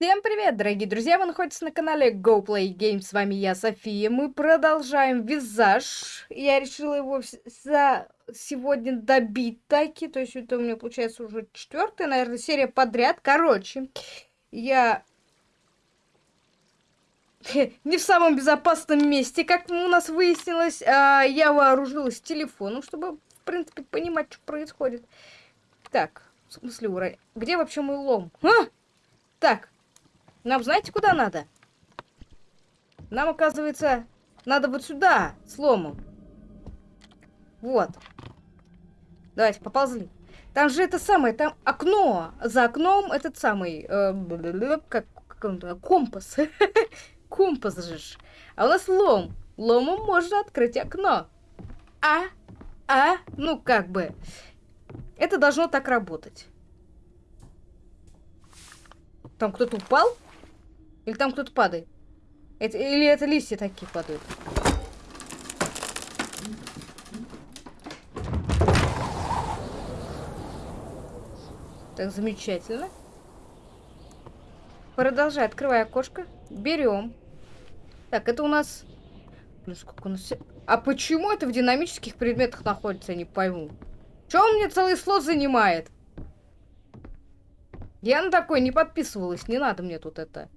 Всем привет, дорогие друзья! Вы находитесь на канале Go Play Games. С вами я, София. Мы продолжаем визаж. Я решила его за сегодня добить таки. То есть это у меня получается уже четвертая, наверное, серия подряд. Короче, я не в самом безопасном месте, как у нас выяснилось. А я вооружилась телефоном, чтобы, в принципе, понимать, что происходит. Так, в смысле, ура... где вообще мой лом? А! Так, нам знаете, куда надо? Нам, оказывается, надо вот сюда, с ломом. Вот. Давайте, поползли. Там же это самое, там окно. За окном этот самый, э, как, как он, компас. компас же. А у нас лом. Ломом можно открыть окно. А? А? Ну, как бы. Это должно так работать. Там кто-то упал? Или там кто-то падает? Это, или это листья такие падают? Так, замечательно. Продолжай, открывай окошко. Берем. Так, это у нас... Ну, сколько у нас... А почему это в динамических предметах находится, я не пойму. Чё он мне целый слот занимает? Я на такой не подписывалась, не надо мне тут это.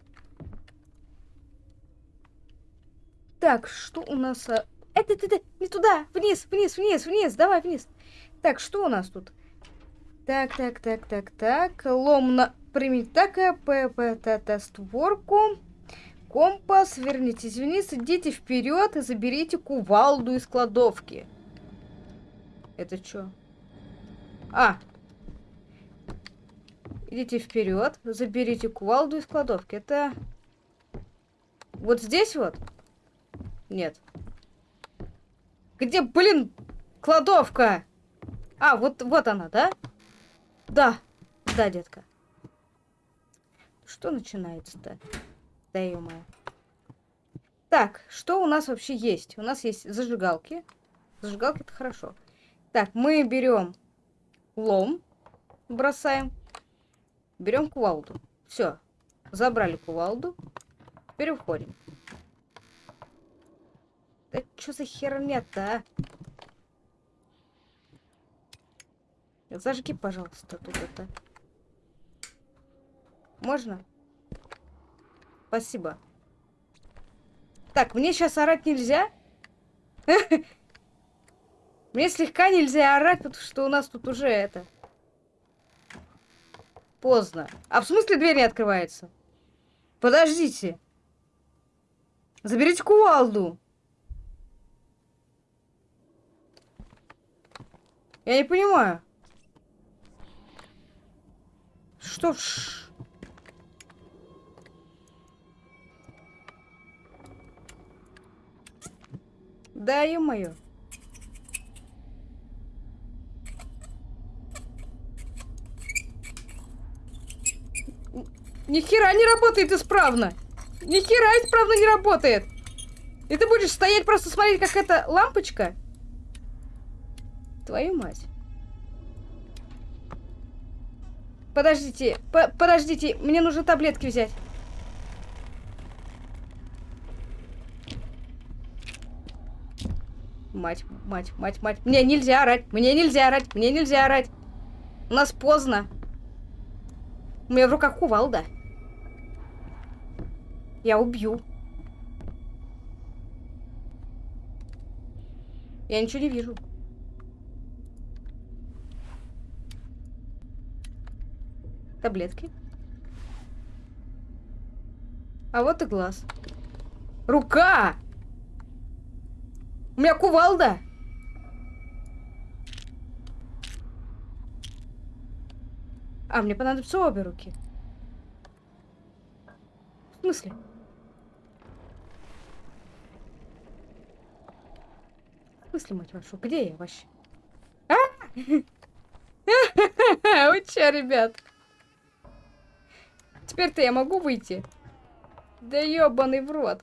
Так, что у нас... Это, это, это, не туда! Вниз, вниз, вниз, вниз! Давай, вниз! Так, что у нас тут? Так, так, так, так, так. Лом на... Примите так, п, та, та, створку. Компас, вернитесь вниз, идите вперед и заберите кувалду из кладовки. Это что? А. Идите вперед, заберите кувалду из кладовки. Это... Вот здесь вот? Нет. Где, блин, кладовка? А, вот, вот она, да? Да. Да, детка. Что начинается-то? Да, ё -моё. Так, что у нас вообще есть? У нас есть зажигалки. Зажигалки это хорошо. Так, мы берем лом, бросаем. Берем кувалду. Все. Забрали кувалду. Теперь уходим. Да что за херня-то, а? Зажги, пожалуйста, тут это. Можно? Спасибо. Так, мне сейчас орать нельзя? Мне слегка нельзя орать, потому что у нас тут уже это... Поздно. А в смысле дверь не открывается? Подождите. Заберите кувалду. Я не понимаю. Что? Ш... Да, ё-моё. Ни хера не работает исправно. Ни хера исправно не работает. И ты будешь стоять просто смотреть, как эта лампочка Твою мать. Подождите, по подождите, мне нужно таблетки взять. Мать, мать, мать, мать. Мне нельзя орать, мне нельзя орать, мне нельзя орать. У нас поздно. У меня в руках кувалда. Я убью. Я ничего не вижу. Таблетки. А вот и глаз. Рука! У меня кувалда! А, мне понадобятся обе руки. В смысле? В смысле, мать вашу? Где я вообще? А? Вы че, ребят? Теперь-то я могу выйти? Да ёбаный в рот.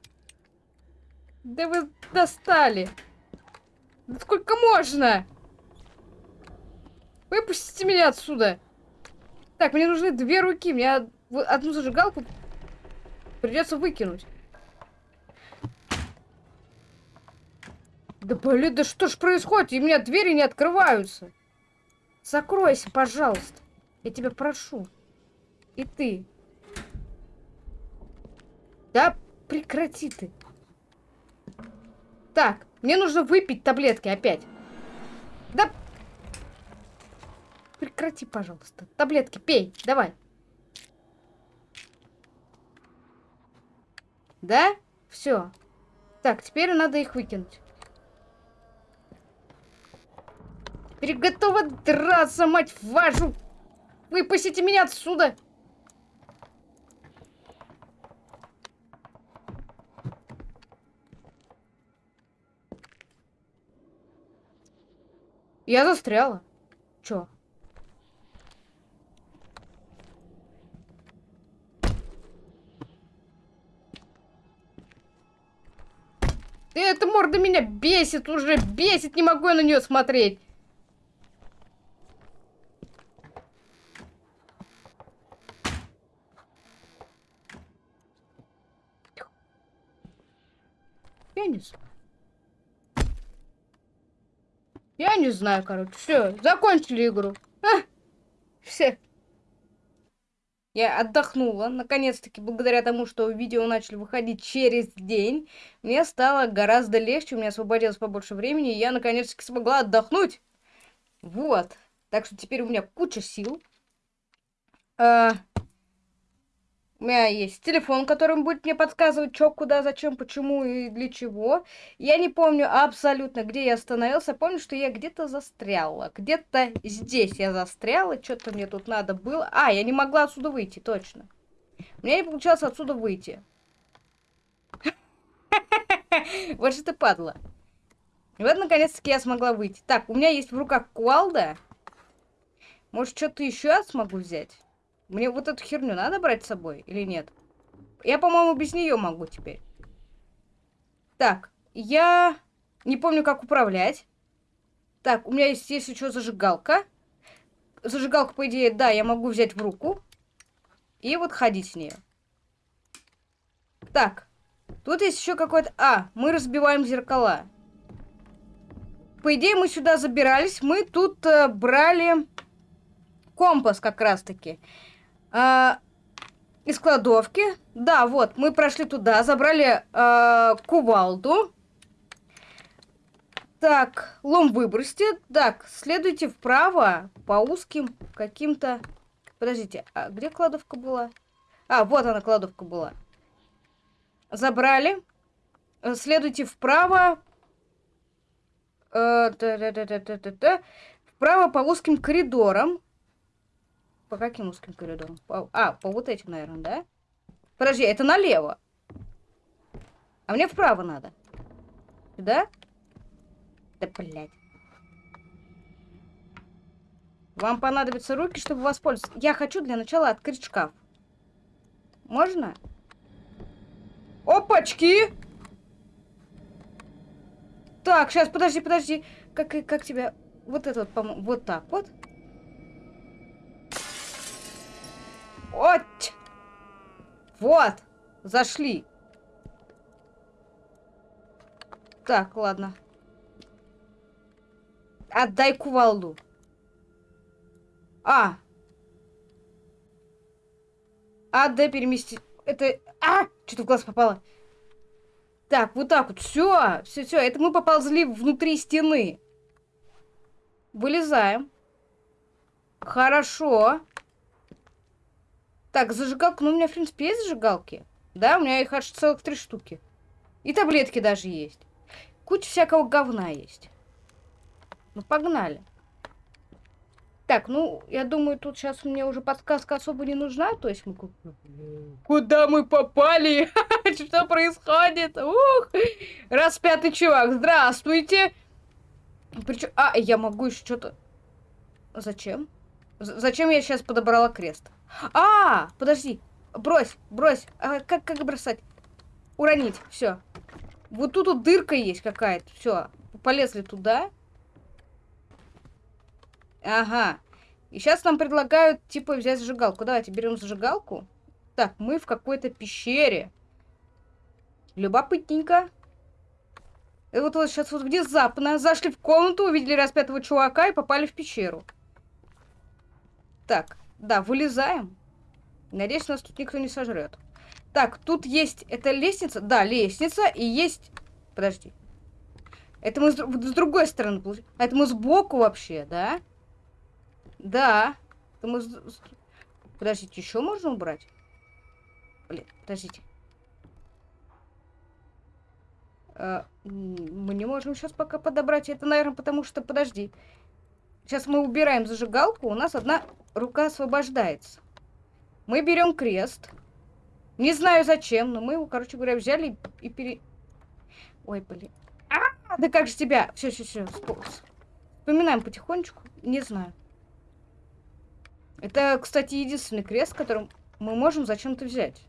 Да вы достали. Да сколько можно? Выпустите меня отсюда. Так, мне нужны две руки. Мне одну зажигалку Придется выкинуть. Да блин, да что ж происходит? И у меня двери не открываются. Закройся, пожалуйста. Я тебя прошу. И ты. Да прекрати ты. Так, мне нужно выпить таблетки опять. Да... Прекрати, пожалуйста. Таблетки пей, давай. Да? Все. Так, теперь надо их выкинуть. Теперь готова драться, мать вашу! Выпустите меня отсюда! Я застряла. Чё? Эта морда меня бесит уже, бесит, не могу я на нее смотреть. Я не знаю. Я не знаю, короче. Все, закончили игру. А, все. Я отдохнула. Наконец-таки, благодаря тому, что видео начали выходить через день, мне стало гораздо легче, у меня освободилось побольше времени, и я наконец-таки смогла отдохнуть. Вот. Так что теперь у меня куча сил. А, у меня есть телефон, которым будет мне подсказывать, что, куда, зачем, почему и для чего. Я не помню абсолютно, где я остановился. Помню, что я где-то застряла. Где-то здесь я застряла. Что-то мне тут надо было. А, я не могла отсюда выйти, точно. У меня не получалось отсюда выйти. Вот что ты падла. И вот, наконец-таки, я смогла выйти. Так, у меня есть в руках кувалда. Может, что-то еще смогу взять? Мне вот эту херню надо брать с собой или нет? Я, по-моему, без нее могу теперь. Так, я не помню, как управлять. Так, у меня есть, если что, зажигалка. Зажигалку, по идее, да, я могу взять в руку. И вот ходить с ней. Так, тут есть еще какой-то... А, мы разбиваем зеркала. По идее, мы сюда забирались. Мы тут э, брали компас как раз-таки. А, из кладовки. Да, вот, мы прошли туда, забрали а, кувалду. Так, лом выбросьте. Так, следуйте вправо по узким каким-то... Подождите, а где кладовка была? А, вот она, кладовка была. Забрали. Следуйте вправо. Э, вправо по узким коридорам. По каким узким коридорам? По... А, по вот этим, наверное, да? Подожди, это налево. А мне вправо надо. Сюда? Да, блядь. Вам понадобятся руки, чтобы воспользоваться. Я хочу для начала открыть шкаф. Можно? Опачки! Так, сейчас, подожди, подожди. Как, как тебя... Вот это вот, по-моему, вот так вот. Вот! Вот! Зашли. Так, ладно. Отдай кувалду. А! А, да, перемести. Это... А! Что-то в глаз попало. Так, вот так вот. Все, все, все. Это мы поползли внутри стены. Вылезаем. Хорошо. Так, зажигалка. Ну, у меня, в принципе, есть зажигалки. Да, у меня их аж целых три штуки. И таблетки даже есть. Куча всякого говна есть. Ну, погнали. Так, ну, я думаю, тут сейчас мне уже подсказка особо не нужна. То есть мы... Куда мы попали? Что происходит? Ух! Распятый чувак, здравствуйте! Причем... А, я могу еще что-то... Зачем? Зачем я сейчас подобрала крест? А, подожди. Брось, брось. А, как, как бросать? Уронить. Все. Вот тут вот дырка есть какая-то. Все. Полезли туда. Ага. И сейчас нам предлагают, типа, взять зажигалку. Давайте берем зажигалку. Так, мы в какой-то пещере. Любопытненько. И вот, вот сейчас вот внезапно зашли в комнату, увидели распятого чувака и попали в пещеру. Так, да, вылезаем. Надеюсь, нас тут никто не сожрет. Так, тут есть... Это лестница? Да, лестница. И есть... Подожди. Это мы с, с другой стороны. А это мы сбоку вообще, да? Да. Это мы. Подождите, еще можно убрать? Блин, подождите. А, мы не можем сейчас пока подобрать. Это, наверное, потому что... Подожди. Сейчас мы убираем зажигалку. У нас одна рука освобождается. Мы берем крест. Не знаю зачем, но мы его, короче говоря, взяли и пере... Ой, блин. А, да как же тебя? Все, все, все. Вспоминаем потихонечку. Не знаю. Это, кстати, единственный крест, которым мы можем зачем-то взять.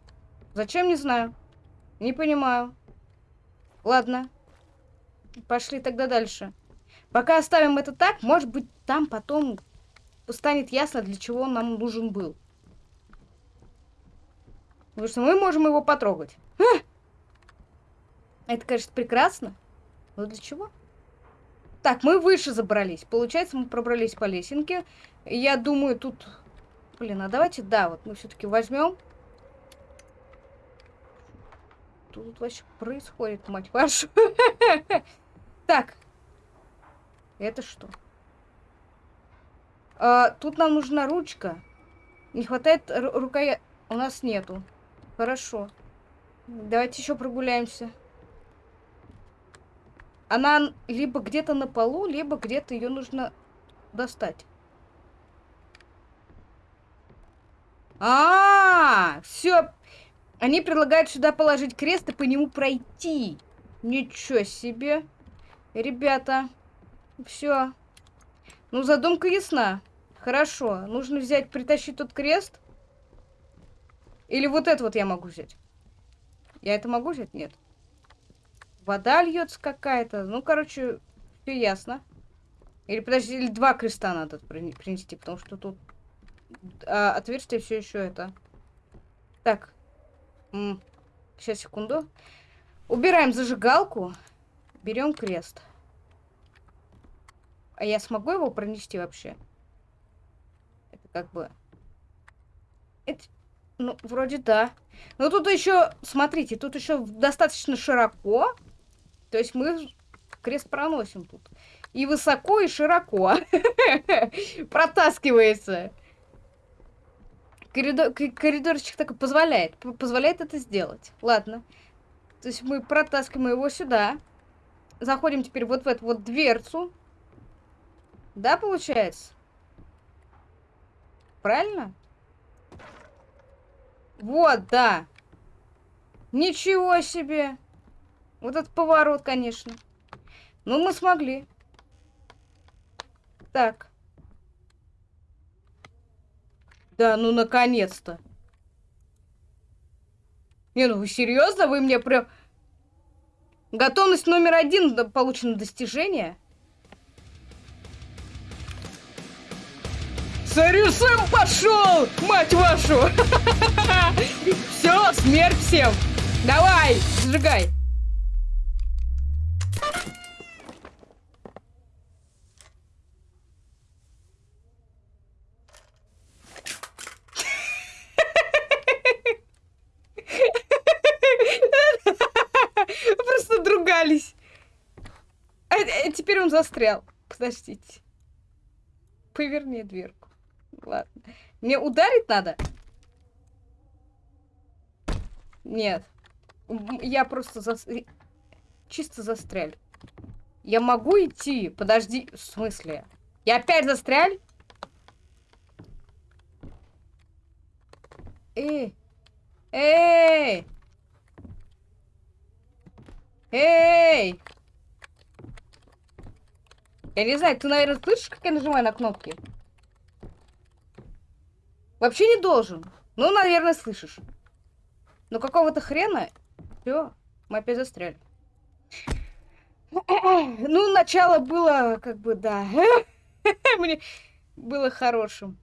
Зачем, не знаю. Не понимаю. Ладно. Пошли тогда дальше. Пока оставим это так, может быть, там потом станет ясно, для чего он нам нужен был. Потому что мы можем его потрогать. А! Это, конечно, прекрасно. Но для чего? Так, мы выше забрались. Получается, мы пробрались по лесенке. Я думаю, тут... Блин, а давайте, да, вот мы все-таки возьмем. Тут вообще происходит, мать вашу. Так. Это что? А, тут нам нужна ручка. Не хватает рукоя... У нас нету. Хорошо. Давайте еще прогуляемся. Она либо где-то на полу, либо где-то ее нужно достать. А, -а, -а все. Они предлагают сюда положить крест и по нему пройти. Ничего себе. Ребята, все. Ну, задумка ясна. Хорошо. Нужно взять, притащить тот крест. Или вот это вот я могу взять. Я это могу взять? Нет. Вода льется какая-то. Ну, короче, все ясно. Или подожди, или два креста надо принести, потому что тут а, отверстие все еще это. Так. М -м. Сейчас, секунду. Убираем зажигалку. Берем крест. А я смогу его пронести вообще? Это как бы... Это... Ну, вроде да. Но тут еще, смотрите, тут еще достаточно широко. То есть мы крест проносим тут. И высоко, и широко. Протаскивается. Коридор, коридорчик так позволяет. Позволяет это сделать. Ладно. То есть мы протаскиваем его сюда. Заходим теперь вот в эту вот дверцу. Да, получается? Правильно? Вот, да. Ничего себе. Вот этот поворот, конечно. Ну, мы смогли. Так. Да, ну, наконец-то. Не, ну вы серьезно? Вы мне прям... Готовность номер один получено достижение. Сарюсем пошел, мать вашу! Все, смерть всем! Давай, сжигай! Просто другались. А, а теперь он застрял. Подождите. Поверни дверку. Ладно. Мне ударить надо? Нет. Я просто зас... чисто застряль. Я могу идти? Подожди. В смысле? Я опять застряль? Эй! Эй! Эй! Я не знаю, ты, наверное, слышишь, как я нажимаю на кнопки? Вообще не должен. Ну, наверное, слышишь. Но какого-то хрена... Все, мы опять застряли. Ну, начало было, как бы, да. Мне было хорошим.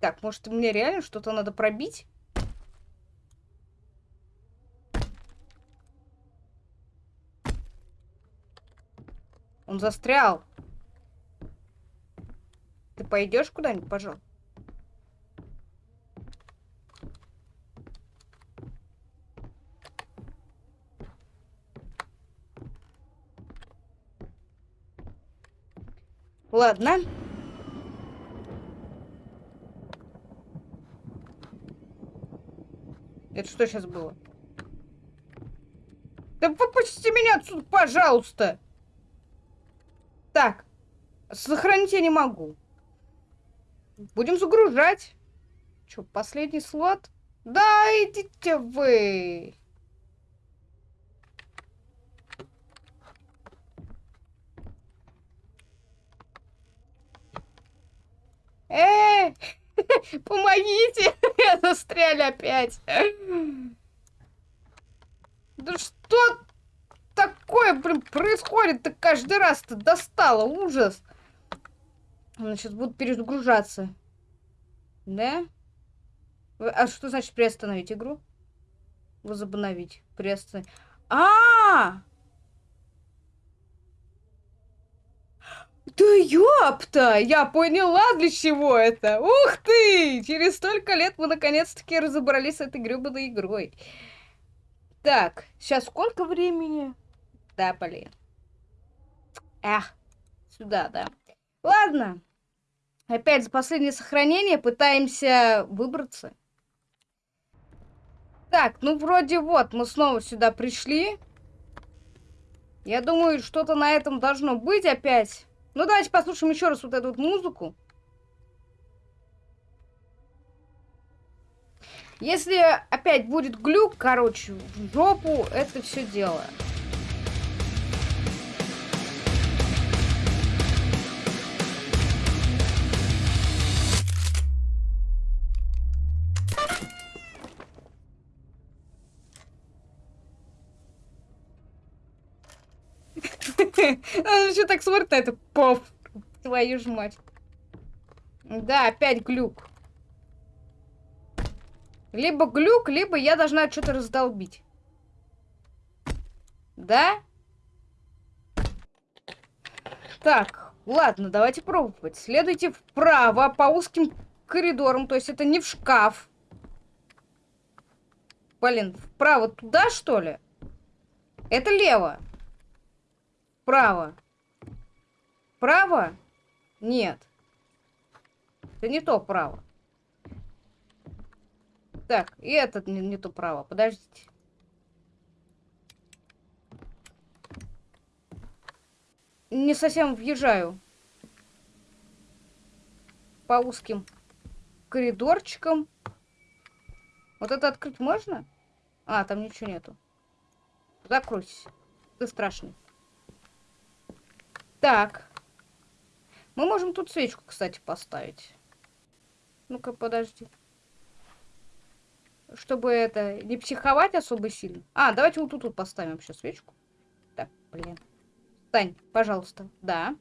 Так, может, мне реально что-то надо пробить? Он застрял. Ты пойдешь куда-нибудь, пожалуйста? Ладно. Это что сейчас было? Да выпустите меня отсюда, пожалуйста! Так. Сохранить я не могу. Будем загружать. Что, последний слот? Да, идите вы. Эй, помогите! Я застряли опять. Да что такое, блин, происходит-то каждый раз-то достало, ужас. Она сейчас будут перезагружаться. Да? А что значит приостановить игру? Возобновить. Приостановить. А, -а, -а! Да ёпта! Я поняла, для чего это! Ух ты! Через столько лет мы наконец-таки разобрались с этой гребаной игрой. Так, сейчас сколько времени? Да, блин. Эх, сюда, да. Ладно. Опять за последнее сохранение пытаемся выбраться. Так, ну вроде вот, мы снова сюда пришли. Я думаю, что-то на этом должно быть опять. Ну, давайте послушаем еще раз вот эту вот музыку. Если опять будет глюк, короче, в жопу это все дело. Еще так смотрит на это. Пов. Твою ж мать. Да, опять глюк. Либо глюк, либо я должна что-то раздолбить. Да? Так, ладно, давайте пробовать. Следуйте вправо по узким коридорам, то есть это не в шкаф. Блин, вправо туда, что ли? Это лево. Право. Право? Нет. Это не то право. Так, и этот не, не то право. Подождите. Не совсем въезжаю. По узким коридорчикам. Вот это открыть можно? А, там ничего нету. Закройся. Ты страшный. Так. Мы можем тут свечку, кстати, поставить. Ну-ка, подожди. Чтобы это, не психовать особо сильно. А, давайте вот тут вот поставим вообще свечку. Так, блин. Стань, пожалуйста. Да.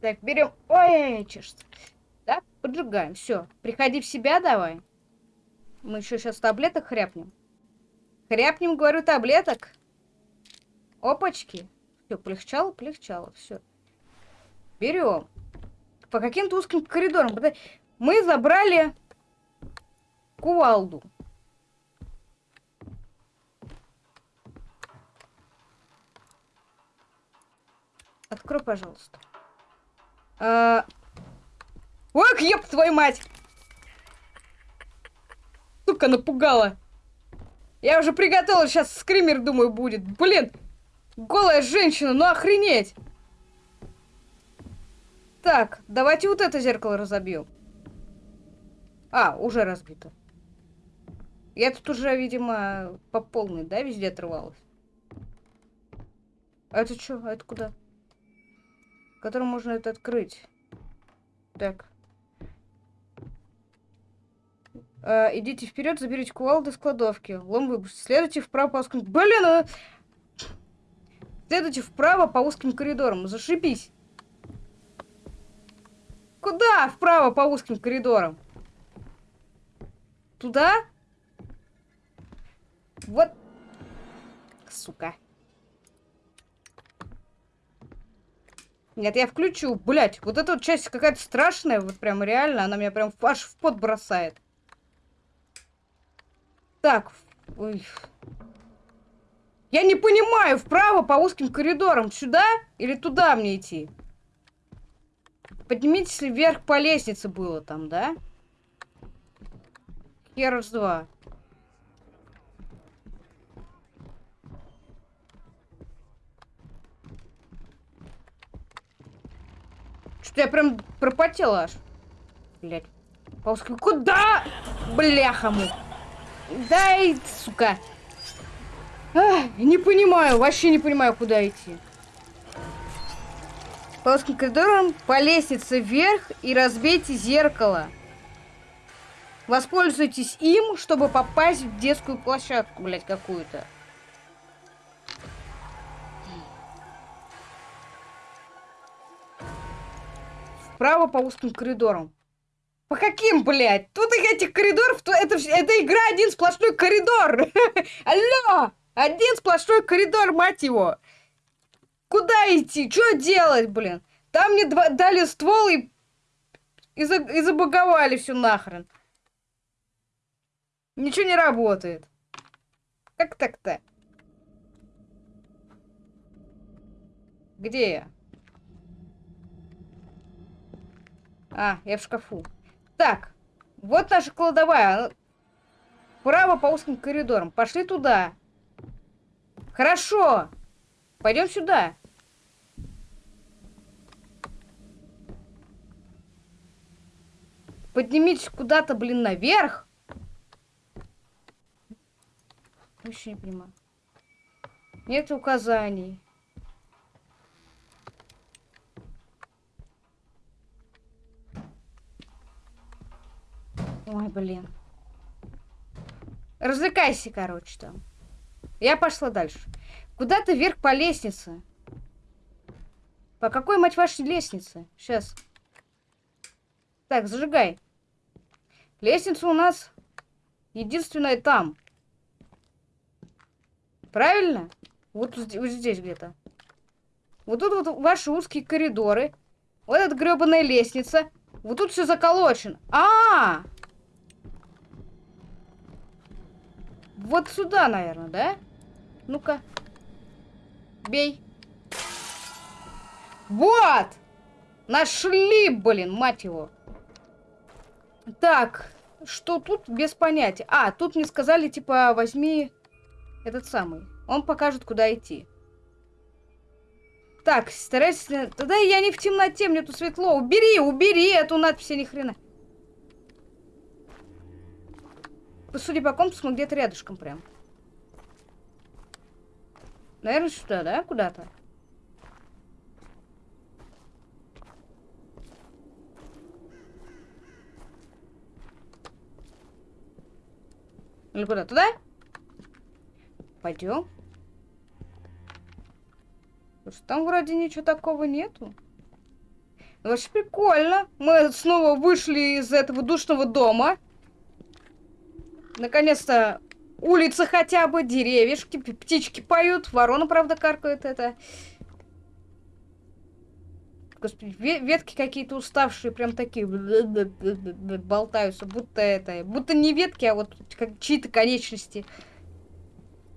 Так, берем. Ой, чешется. Так, поджигаем. Все. Приходи в себя давай. Мы еще сейчас таблеток хряпнем. Хряпнем, говорю, таблеток. Опачки. Все, полегчало, полегчало, все. Берем. По каким-то узким коридорам. Мы забрали кувалду. Открой, пожалуйста. А... Ох, еб твою мать! Сука, напугала. Я уже приготовила, сейчас скример, думаю, будет. Блин, Голая женщина, ну охренеть! Так, давайте вот это зеркало разобью. А, уже разбито. Я тут уже, видимо, по полной, да, везде отрывалась. А это что? А это куда? Которым можно это открыть. Так. А, идите вперед, заберите кувалду из кладовки. Лом выбросьте. Следуйте вправо по Блин, а... Следуйте вправо по узким коридорам. Зашибись. Куда вправо по узким коридорам? Туда? Вот. Сука. Нет, я включу. Блять, вот эта вот часть какая-то страшная, вот прям реально, она меня прям аж в пот бросает. Так, ой. Я не понимаю, вправо по узким коридорам, сюда или туда мне идти? Поднимитесь вверх по лестнице было там, да? Херс два. Что-то я прям пропотела аж. Блять. Пауски, куда? Бляха му. Дай, сука. Ах, не понимаю, вообще не понимаю, куда идти. По узким коридорам по лестнице вверх и разбейте зеркало. Воспользуйтесь им, чтобы попасть в детскую площадку, блядь, какую-то. Вправо по узким коридорам. По каким, блядь? Тут их этих коридоров, то это, это игра один сплошной коридор. Алло! Один сплошной коридор, мать его. Куда идти? Что делать, блин? Там мне два, дали ствол и, и, за, забаговали все нахрен. Ничего не работает. Как так-то? Где я? А, я в шкафу. Так, вот наша кладовая. Право по узким коридорам. Пошли туда. Хорошо. Пойдем сюда. Поднимитесь куда-то, блин, наверх. Вообще не понимаю. Нет указаний. Ой, блин. Развлекайся, короче, там. Я пошла дальше. Куда-то вверх по лестнице. По какой, мать вашей, лестнице? Сейчас. Так, зажигай. Лестница у нас единственная там. Правильно? Вот, вот здесь где-то. Вот тут вот ваши узкие коридоры. Вот эта гребаная лестница. Вот тут все заколочено. А, -а, а Вот сюда, наверное, да? Ну-ка. Бей. Вот! Нашли, блин, мать его. Так, что тут без понятия? А, тут мне сказали, типа, возьми этот самый. Он покажет, куда идти. Так, старайся... Тогда я не в темноте, мне тут светло. Убери, убери эту надпись, ни хрена. Судя по компасу, мы где-то рядышком прям. Наверное, сюда, да? Куда-то. Или куда? Туда? Пойдем. Там вроде ничего такого нету. Вообще прикольно. Мы снова вышли из этого душного дома. Наконец-то улица хотя бы, деревьяшки, птички поют. Ворона, правда, каркает это. Господи, ветки какие-то уставшие, прям такие болтаются, будто это, будто не ветки, а вот как чьи-то конечности.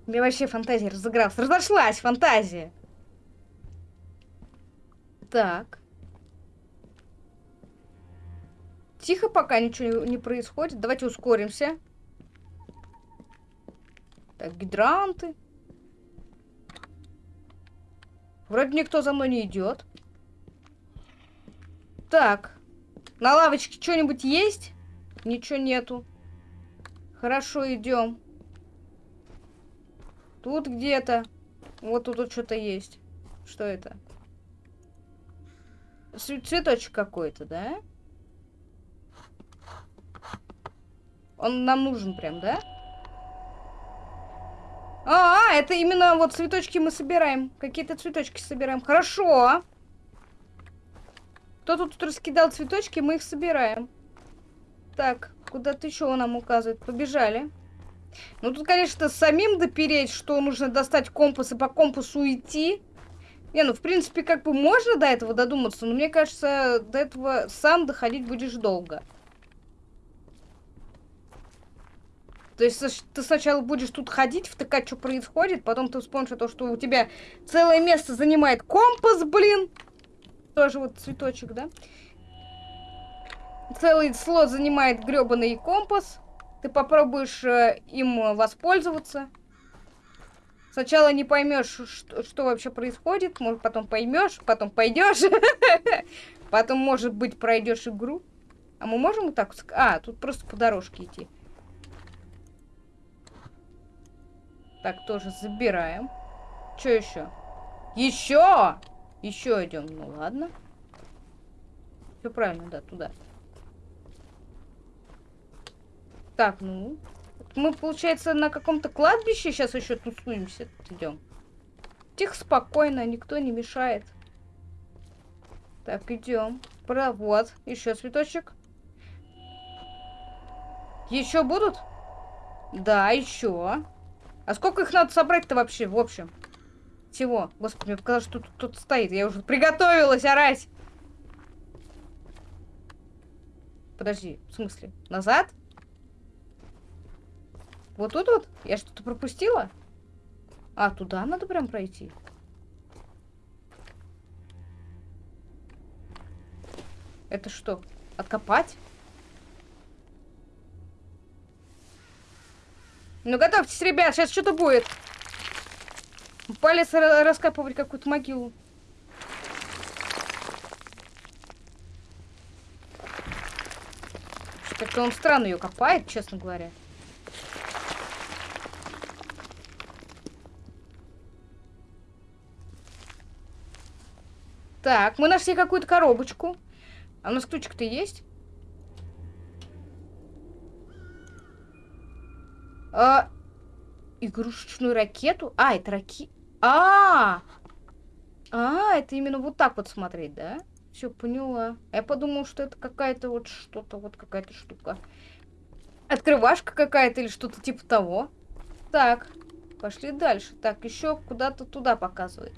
Мне вообще фантазия разыгралась. Разошлась фантазия. Так. Тихо, пока ничего не происходит. Давайте ускоримся. Так, гидранты. Вроде никто за мной не идет. Так. На лавочке что-нибудь есть? Ничего нету. Хорошо, идем. Тут где-то. Вот тут вот что-то есть. Что это? Цветочек какой-то, да? Он нам нужен прям, да? А, -а, это именно вот цветочки мы собираем. Какие-то цветочки собираем. Хорошо. Кто тут раскидал цветочки, мы их собираем. Так, куда-то еще он нам указывает. Побежали. Ну, тут, конечно, самим допереть, что нужно достать компас и по компасу идти. Не, ну, в принципе, как бы можно до этого додуматься, но мне кажется, до этого сам доходить будешь долго. То есть ты сначала будешь тут ходить, втыкать, что происходит, потом ты вспомнишь о том, что у тебя целое место занимает компас, блин. Тоже вот цветочек, да? Целый слот занимает гребаный компас. Ты попробуешь э, им воспользоваться. Сначала не поймешь, что, что вообще происходит, может потом поймешь, потом пойдешь, потом, может быть, пройдешь игру. А мы можем вот так? А, тут просто по дорожке идти. Так, тоже забираем. Что еще? Еще! Еще идем. Ну ладно. Все правильно, да, туда. Так, ну. Мы, получается, на каком-то кладбище сейчас еще тусуемся. Идем. Тихо, спокойно, никто не мешает. Так, идем. Вот, еще цветочек. Еще будут? Да, еще. А сколько их надо собрать-то вообще, в общем? Всего. Господи, мне показалось, что тут кто-то стоит. Я уже приготовилась орать. Подожди, в смысле? Назад? Вот тут вот? Я что-то пропустила? А, туда надо прям пройти? Это что? Откопать? Ну, готовьтесь, ребят, сейчас что-то будет. Палец раскапывать какую-то могилу. Как-то он странно ее копает, честно говоря. Так, мы нашли какую-то коробочку. А у нас ключик-то есть? А, игрушечную ракету? А, это раки... А, а, это именно вот так вот смотреть, да? Все, поняла. Я подумал, что это какая-то вот что-то, вот какая-то штука. Открывашка какая-то или что-то типа того. Так, пошли дальше. Так, еще куда-то туда показывает.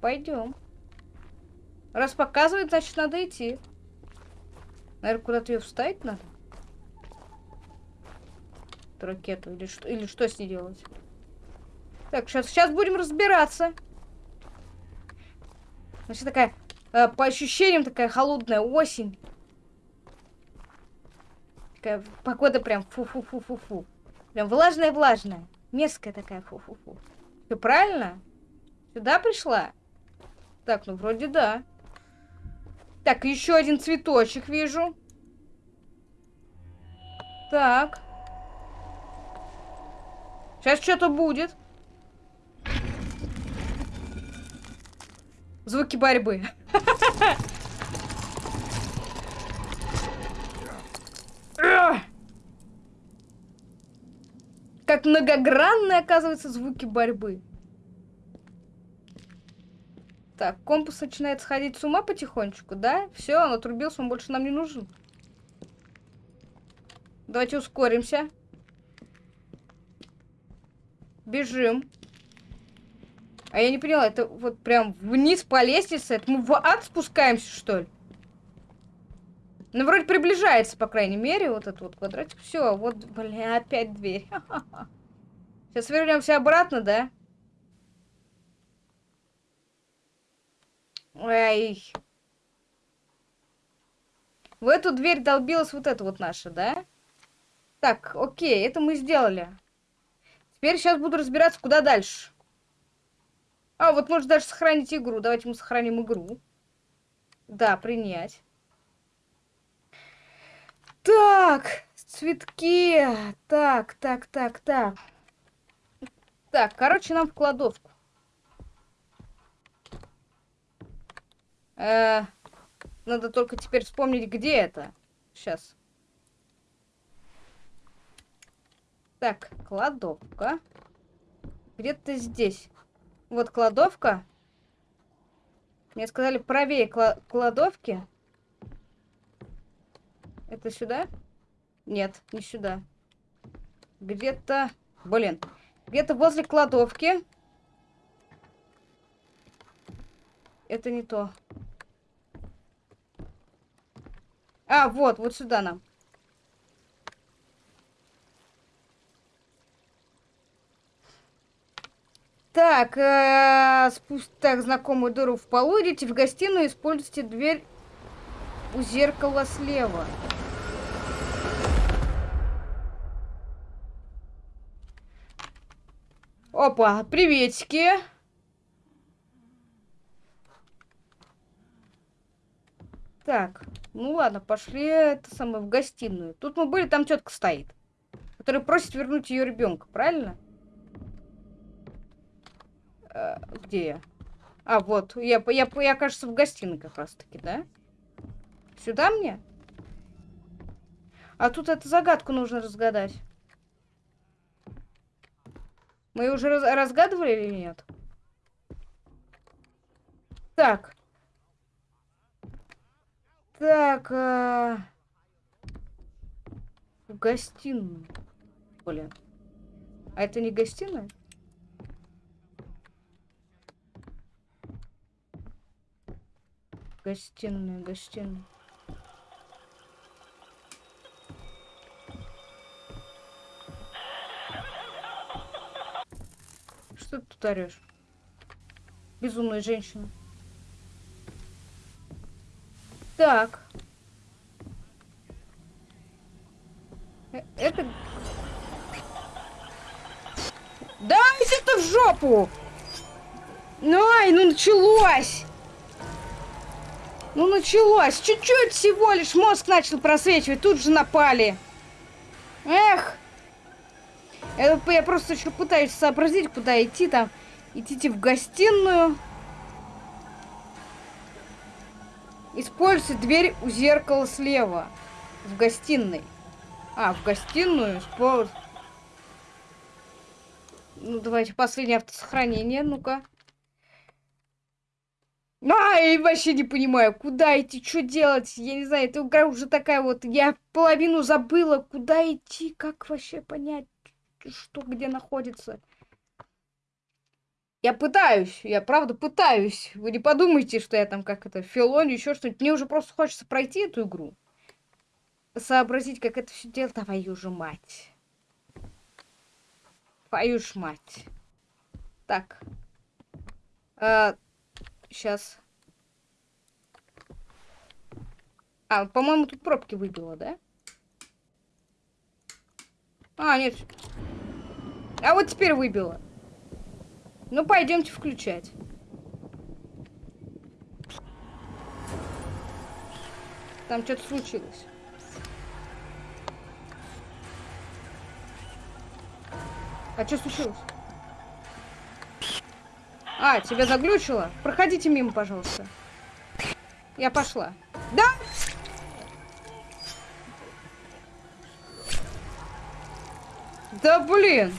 Пойдем. Раз показывает, значит надо идти. Наверное, куда-то ее вставить надо ракету? Или что, или что с ней делать? Так, сейчас, сейчас будем разбираться. Значит, такая, э, по ощущениям, такая холодная осень. Такая погода прям фу-фу-фу-фу-фу. Прям влажная-влажная. Мерзкая такая фу-фу-фу. Все правильно? Сюда пришла? Так, ну вроде да. Так, еще один цветочек вижу. Так. Сейчас что-то будет. Звуки борьбы. Как многогранные, оказывается, звуки борьбы. Так, компас начинает сходить с ума потихонечку, да? Все, он отрубился, он больше нам не нужен. Давайте ускоримся. Бежим. А я не поняла, это вот прям вниз по лестнице? Это мы в ад спускаемся, что ли? Ну, вроде приближается, по крайней мере, вот этот вот квадратик. Все, вот, бля, опять дверь. Сейчас вернемся обратно, да? Эй. В эту дверь долбилась вот эта вот наша, да? Так, окей, это мы сделали. Теперь сейчас буду разбираться, куда дальше. А, вот можно даже сохранить игру. Давайте мы сохраним игру. Да, принять. Так, цветки. Так, так, так, так. Так, короче, нам в кладовку. Э, надо только теперь вспомнить, где это. Сейчас. Так, кладовка. Где-то здесь. Вот кладовка. Мне сказали правее кладовки. Это сюда? Нет, не сюда. Где-то... Блин. Где-то возле кладовки. Это не то. А, вот, вот сюда нам. Так, э, спусть так знакомую дыру в полу, идите в гостиную, используйте дверь у зеркала слева. Опа, приветики. Так, ну ладно, пошли это самое в гостиную. Тут мы были, там тетка стоит, которая просит вернуть ее ребенка, правильно? Э, где я? А, вот, я, я, я, кажется, в гостиной как раз-таки, да? Сюда мне? А тут эту загадку нужно разгадать. Мы уже раз разгадывали или нет? Так. Так. А... В гостиную. Блин. А это не гостиная? Гостиная, гостиная. Что ты тут орешь? Безумная женщина. Так. Э, это... Да, это в жопу! Ну, ай, ну началось! Ну началось. Чуть-чуть всего лишь мозг начал просвечивать. Тут же напали. Эх. Я просто еще пытаюсь сообразить, куда идти там. Идите в гостиную. Используйте дверь у зеркала слева. В гостиной. А, в гостиную. Используйте. Ну, давайте последнее автосохранение. Ну-ка. Ай, вообще не понимаю, куда идти, что делать. Я не знаю, эта игра уже такая вот. Я половину забыла, куда идти, как вообще понять, что где находится. Я пытаюсь, я правда пытаюсь. Вы не подумайте, что я там как это, филоню, еще что-нибудь. Мне уже просто хочется пройти эту игру. Сообразить, как это все делать. Твою же мать. Твою ж мать. Так. А, Сейчас. А, по-моему, тут пробки выбило, да? А, нет. А вот теперь выбило. Ну, пойдемте включать. Там что-то случилось. А что случилось? А, тебя заглючило? Проходите мимо, пожалуйста. Я пошла. Да? Да блин.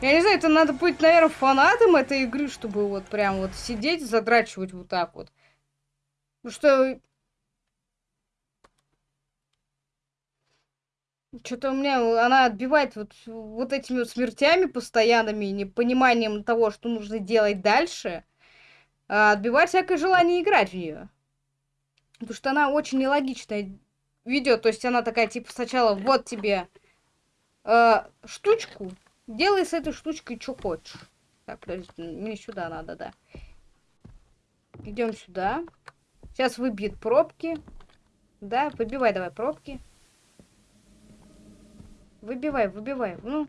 Я не знаю, это надо быть, наверное, фанатом этой игры, чтобы вот прям вот сидеть, задрачивать вот так вот. Потому что Что-то у меня она отбивает вот, вот этими вот смертями постоянными, непониманием того, что нужно делать дальше. А отбивает всякое желание играть в нее. Потому что она очень нелогичная ведет. То есть она такая, типа, сначала вот тебе э, штучку, делай с этой штучкой что хочешь. Так, подожди, мне сюда надо, да. Идем сюда. Сейчас выбьет пробки. Да, выбивай давай пробки. Выбивай, выбивай. Ну.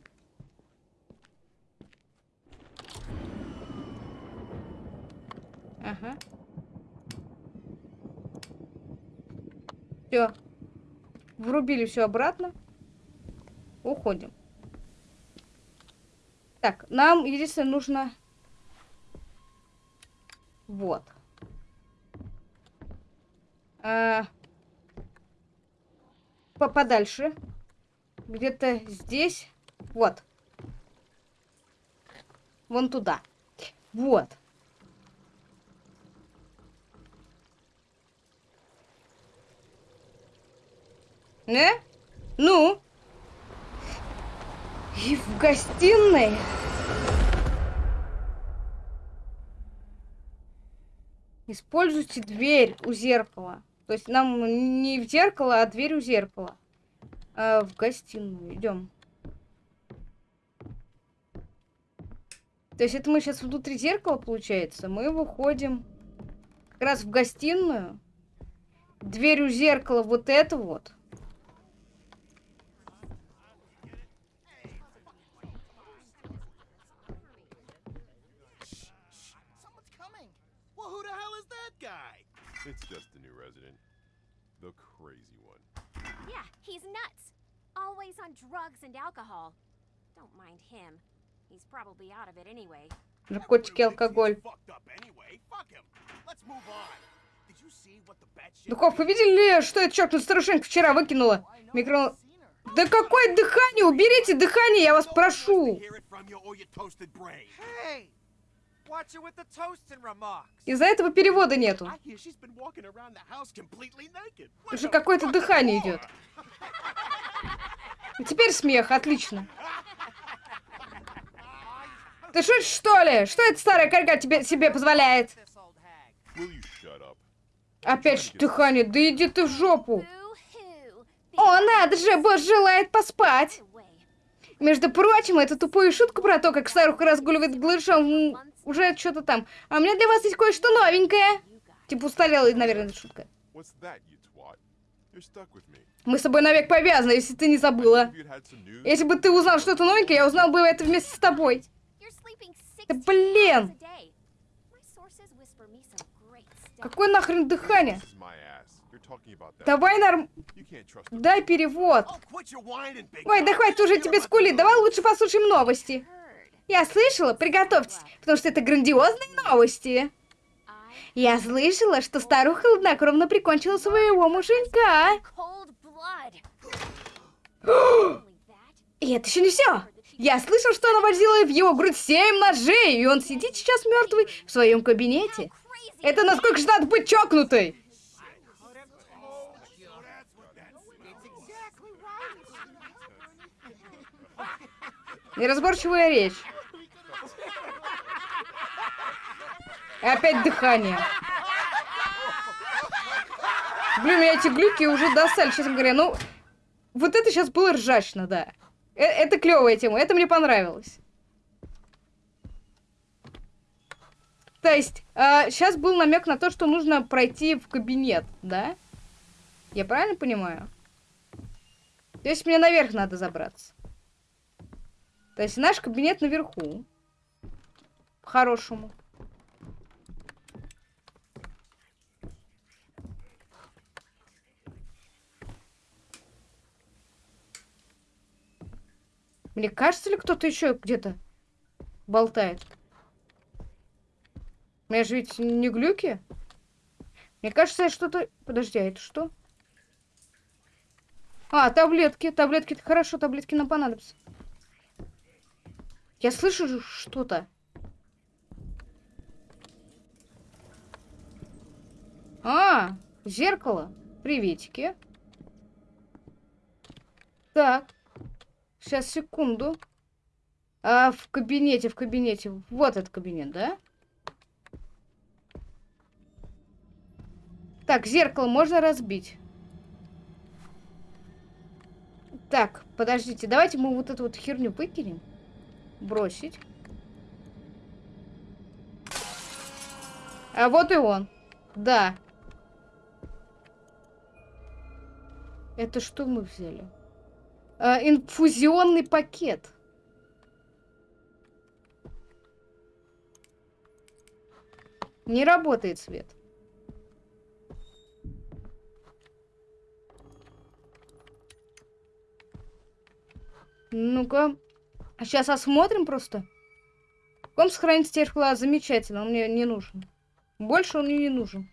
Ага. Все. Врубили все обратно. Уходим. Так, нам единственное нужно... Вот. А... Подальше где-то здесь. Вот. Вон туда. Вот. Не? Ну? И в гостиной Используйте дверь у зеркала. То есть нам не в зеркало, а дверь у зеркала. А, в гостиную. Идем. То есть это мы сейчас внутри зеркала, получается. Мы выходим как раз в гостиную. Дверь у зеркала вот это вот. Someone's coming. Always on drugs and alcohol. Don't mind him. He's probably out of it anyway. Наркотики, алкоголь. fucked up anyway. Fuck him. Let's move on. Did you see what the batshit Духов, вы видели, что эта чёртная старушенька вчера выкинула? Микро... Да какое дыхание? Уберите дыхание, я вас прошу. Из-за этого перевода нету. Уже какое-то дыхание идет. Теперь смех, отлично. Ты шутишь, что ли? Что эта старая корга тебе себе позволяет? Опять же дыхание, да иди ты в жопу. О, надо же, босс желает поспать. Между прочим, эту тупую шутку про то, как старуха разгуливает глышом, уже что-то там. А у меня для вас есть кое-что новенькое. Типа устарелая, наверное, шутка. Мы с тобой навек повязаны, если ты не забыла. Если бы ты узнал что-то новенькое, я узнал бы это вместе с тобой. Да 16 блин! Какое нахрен дыхание? Давай норм... Дай перевод. Oh, Ой, да хватит уже тебе скулить. Давай лучше послушаем новости. Я слышала, приготовьтесь, потому что это грандиозные новости. Я слышала, что старуха хладнокровно прикончила своего муженька. И это еще не все. Я слышал, что она возила в его грудь семь ножей, и он сидит сейчас мертвый в своем кабинете. Это насколько же надо быть чокнутой? Неразборчивая речь. И опять дыхание. Блин, меня эти глюки уже достали, честно говоря. Ну, вот это сейчас было ржачно, да. Э- это клевая тема, это мне понравилось. То есть, сейчас был намек на то, что нужно пройти в кабинет, да? Я правильно понимаю? То есть мне наверх надо забраться. То есть наш кабинет наверху. По-хорошему. Мне кажется ли кто-то еще где-то болтает? У меня же ведь не глюки. Мне кажется, что-то... Подожди, а это что? А, таблетки. Таблетки, хорошо, таблетки нам понадобятся. Я слышу что-то. А, зеркало. Приветики. Так. Сейчас, секунду. А, в кабинете, в кабинете. Вот этот кабинет, да? Так, зеркало можно разбить. Так, подождите, давайте мы вот эту вот херню выкинем. Бросить. А вот и он. Да. Это что мы взяли? А, инфузионный пакет. Не работает свет. Ну-ка. Сейчас осмотрим просто. В каком сохранится терхла? Замечательно, он мне не нужен. Больше он мне не нужен.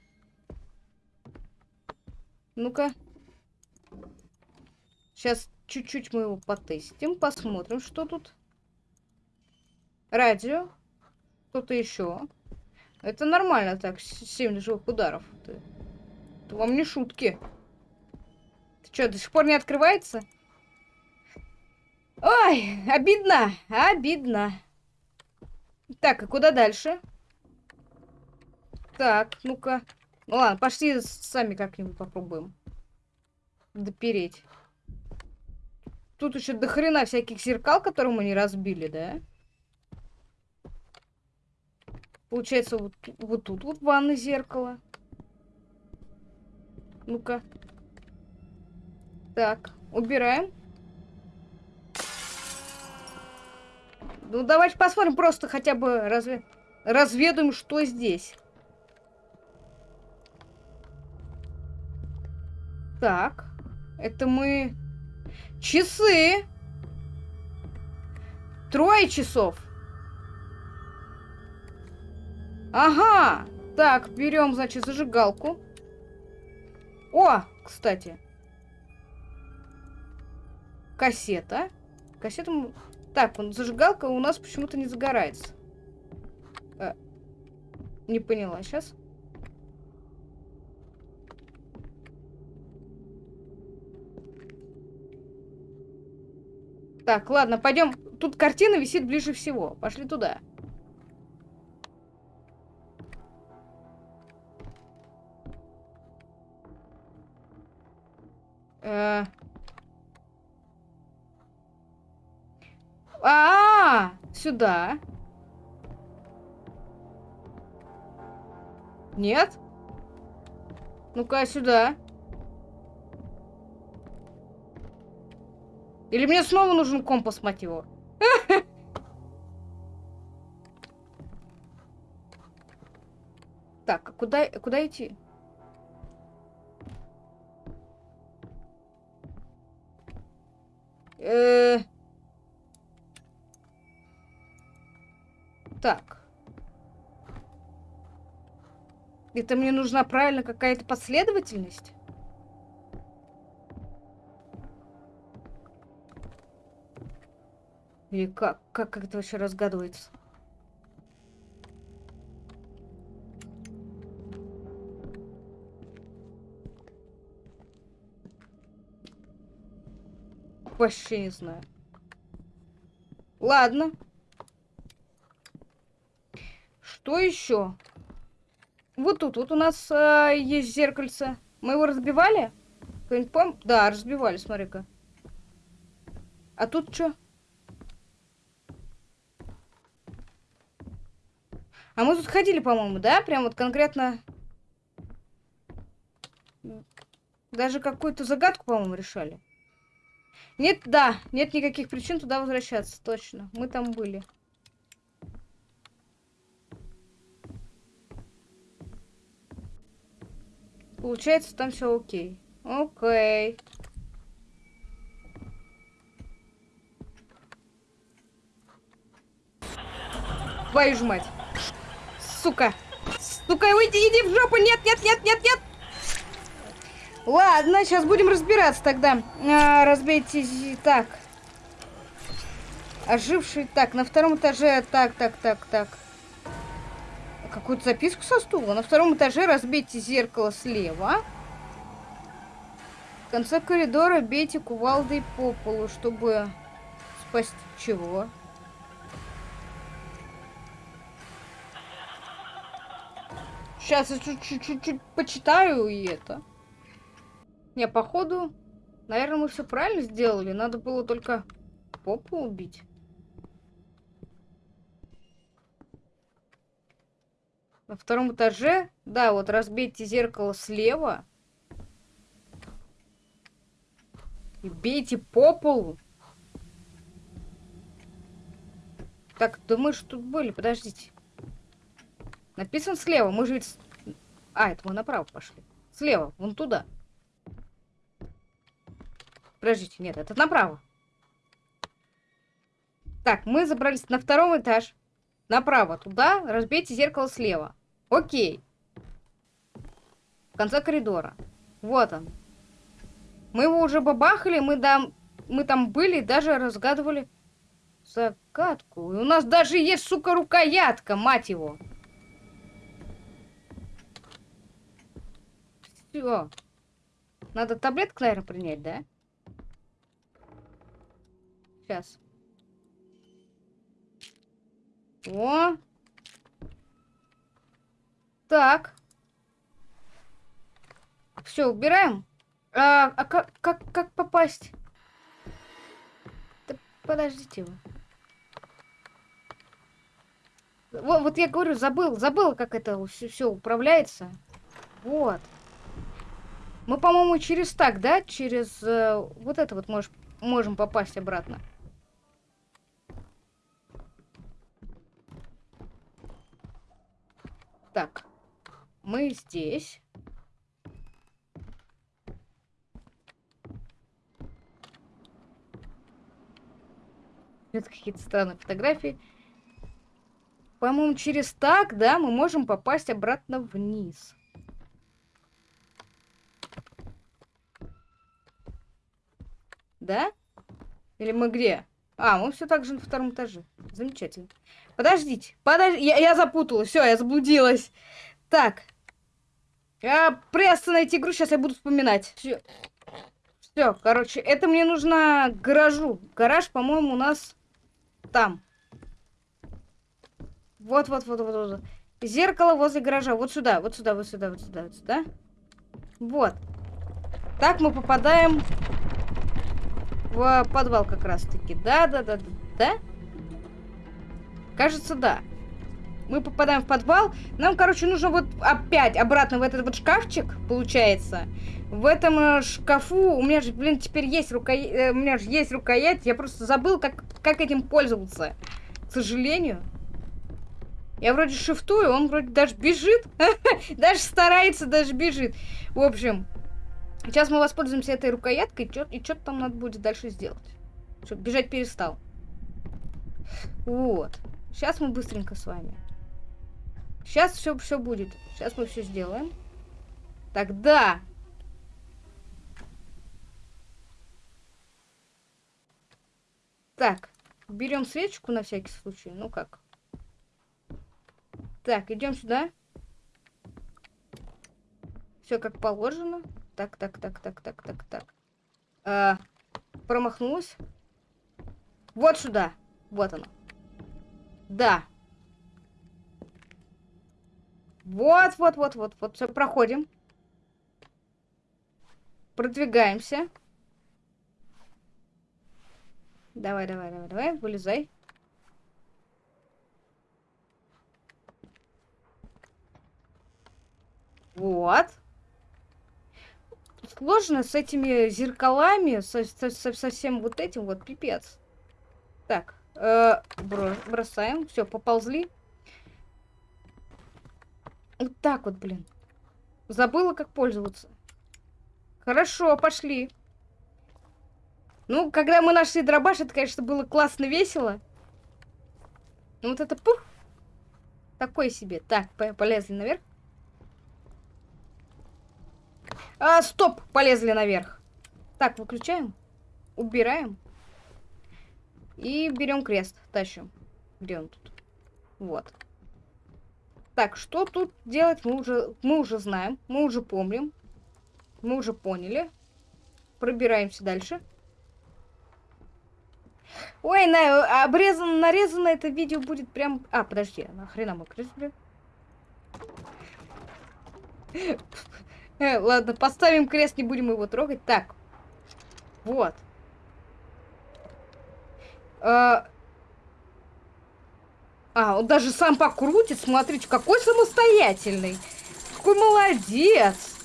Ну-ка. Сейчас чуть-чуть мы его потестим, посмотрим, что тут. Радио. Что-то еще. Это нормально так, 7 живых ударов. Это, это вам не шутки. Ты что, до сих пор не открывается? Ой, обидно, обидно. Так, а куда дальше? Так, ну-ка. Ну ладно, пошли сами как-нибудь попробуем. Допереть. Тут еще до хрена всяких зеркал, которые мы не разбили, да? Получается, вот, вот тут вот ванна зеркало. Ну-ка. Так, убираем. Ну, давайте посмотрим, просто хотя бы разве... разведаем, что здесь. Так, это мы... Часы! Трое часов. Ага! Так, берем, значит, зажигалку. О, кстати. Кассета. Кассета... Так, зажигалка у нас почему-то не загорается. Э, не поняла, сейчас. Так, ладно, пойдем. Тут картина висит ближе всего. Пошли туда. Э. А, сюда. Нет? Ну-ка, сюда. Или мне снова нужен компас, мать его? Так, а куда, куда идти? Э, Так. Это мне нужна правильно какая-то последовательность? Или как? Как, как это вообще разгадывается? Вообще не знаю. Ладно. Что еще? Вот тут вот у нас а, есть зеркальце. Мы его разбивали? Кто-нибудь Да, разбивали, смотри-ка. А тут что? А мы тут ходили, по-моему, да? Прям вот конкретно... Даже какую-то загадку, по-моему, решали. Нет, да, нет никаких причин туда возвращаться, точно. Мы там были. Получается, там все окей. Окей. Твою ж мать. Сука. Сука, уйди, иди в жопу. Нет, нет, нет, нет, нет. Ладно, сейчас будем разбираться тогда. А, разбейте... зи- Так. Оживший... Так, на втором этаже... Так, так, так, так. Какую-то записку со стула. На втором этаже разбейте зеркало слева. В конце коридора бейте кувалдой по полу, чтобы спасти чего. Сейчас я чуть-чуть почитаю и это. Не, походу, наверное, мы все правильно сделали. Надо было только попу убить. На втором этаже, да, вот разбейте зеркало слева. И бейте по полу. Так, мы же тут были, подождите. Написан слева, мы же ведь... А, это мы направо пошли. Слева, вон туда. Подождите, нет, это направо. Так, мы забрались на втором этаж. Направо, туда, разбейте зеркало слева. Окей. В конце коридора. Вот он. Мы его уже бабахали, мы, там, мы там были, даже разгадывали загадку. И у нас даже есть, сука, рукоятка, мать его. Все. Надо таблетку, наверное, принять, да? Сейчас. О! Так. Все, убираем. А, а как, как, как попасть? Да подождите вы. Вот, вот я говорю, забыл, забыл, как это все, управляется. Вот. Мы, по-моему, через так, да? Через э, вот это вот мож, можем попасть обратно. Так. Мы здесь. Это какие-то странные фотографии. По-моему, через так, да, мы можем попасть обратно вниз. Да? Или мы где? А, мы все так же на втором этаже. Замечательно. Подождите, подождите, я, я запуталась, все, я заблудилась. Так. Я приостановить игру, сейчас я буду вспоминать. Все. Все, короче, это мне нужно гаражу. Гараж, по-моему, у нас там. Вот, вот, вот, вот, вот. Зеркало возле гаража. Вот сюда, вот сюда, вот сюда, вот сюда, вот сюда. Вот. Так мы попадаем в подвал как раз-таки. Да, да, да, да, да. Кажется, да. Мы попадаем в подвал. Нам, короче, нужно вот опять обратно в этот вот шкафчик, получается. В этом э, шкафу у меня же, блин, теперь есть рукоять. Э, у меня же есть рукоять. Я просто забыл, как, как этим пользоваться. К сожалению. Я вроде шифтую, он вроде даже бежит. даже старается, даже бежит. В общем, сейчас мы воспользуемся этой рукояткой, и что-то там надо будет дальше сделать. Чтобы бежать перестал. Вот. Сейчас мы быстренько с вами. Сейчас все, все будет. Сейчас мы все сделаем. Тогда. Так. Берем свечку на всякий случай. Ну как? Так, идем сюда. Все как положено. Так, так, так, так, так, так, так. А, промахнулась. Вот сюда. Вот оно. Да. Вот, вот, вот, вот, вот. Все, проходим. Продвигаемся. Давай, давай, давай, давай, вылезай. Вот. Сложно с этими зеркалами, со, со, со, со всем вот этим вот, пипец. Так, э, бросаем. Все, поползли. Вот так вот, блин. Забыла, как пользоваться. Хорошо, пошли. Ну, когда мы нашли дробаш, это, конечно, было классно весело. Ну, вот это пух. Такой себе. Так, полезли наверх. А, стоп! Полезли наверх. Так, выключаем. Убираем. И берем крест. Тащим. Где он тут? Вот. Так, что тут делать, мы уже, мы уже знаем. Мы уже помним. Мы уже поняли. Пробираемся дальше. Ой, на, обрезано, нарезано это видео будет прям... А, подожди, нахрена мы крест, блин? Э, ладно, поставим крест, не будем его трогать. Так. Вот. А, а он даже сам покрутит. Смотрите, какой самостоятельный. Какой молодец.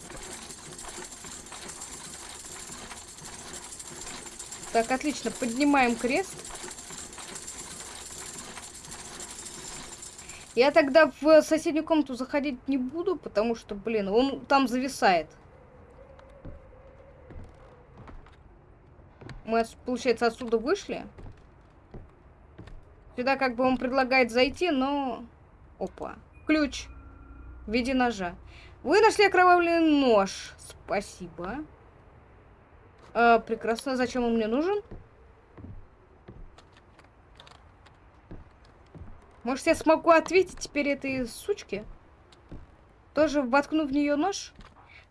Так, отлично. Поднимаем крест. Я тогда в соседнюю комнату заходить не буду, потому что, блин, он там зависает. Мы, получается, отсюда вышли. Сюда как бы он предлагает зайти, но... Опа. Ключ. В виде ножа. Вы нашли окровавленный нож. Спасибо. А, прекрасно. Зачем он мне нужен? Может, я смогу ответить теперь этой сучке? Тоже воткну в нее нож?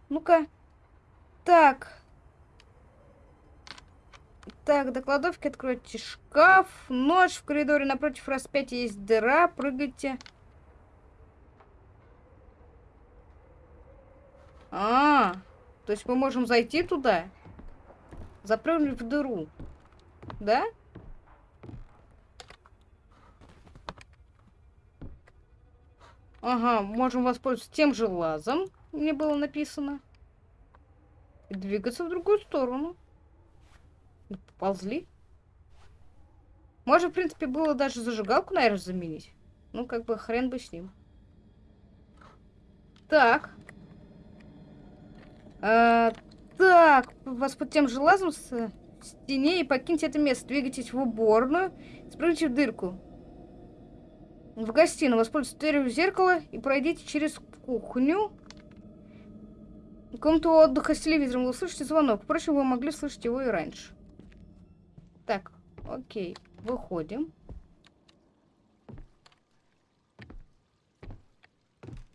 Ну-ка. Так. Так, до кладовки откройте шкаф. Нож в коридоре напротив распятия есть дыра. Прыгайте. А, то есть мы можем зайти туда, запрыгнуть в дыру, да? Ага, можем воспользоваться тем же лазом, мне было написано. И двигаться в другую сторону. Ползли. Можно, в принципе, было даже зажигалку, наверное, заменить. Ну, как бы хрен бы с ним. Так. А, так, вас под тем же лазом с стене и покиньте это место. Двигайтесь в уборную, спрыгните в дырку. В гостиную воспользуйтесь дверью зеркала и пройдите через кухню. Комнату отдыха с телевизором вы услышите звонок. Впрочем, вы могли слышать его и раньше. Так, окей. Выходим.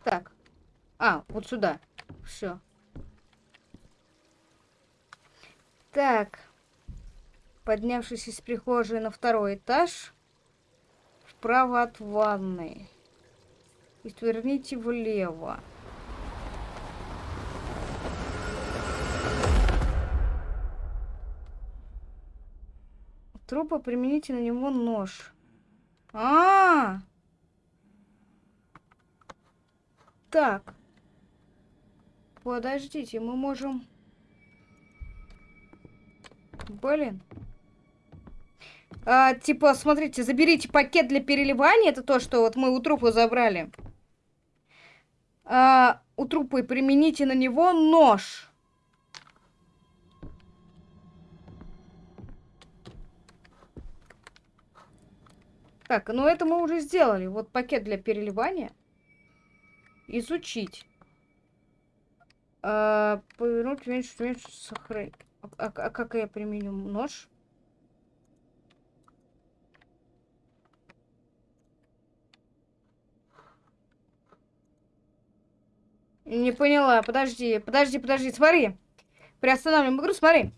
Так. А, вот сюда. Все. Так. Поднявшись из прихожей на второй этаж, вправо от ванной. И сверните влево. Трупа примените на него нож. А, -а, а Так. Подождите, мы можем... Блин. А, типа, смотрите, заберите пакет для переливания. Это то, что вот мы у трупа забрали. А, у трупа и примените на него нож. Так, ну это мы уже сделали. Вот пакет для переливания. Изучить. А, повернуть меньше, меньше сохранить. А, а, а как я применю нож? Не поняла. Подожди, подожди, подожди. Смотри. Приостанавливаем игру, смотри.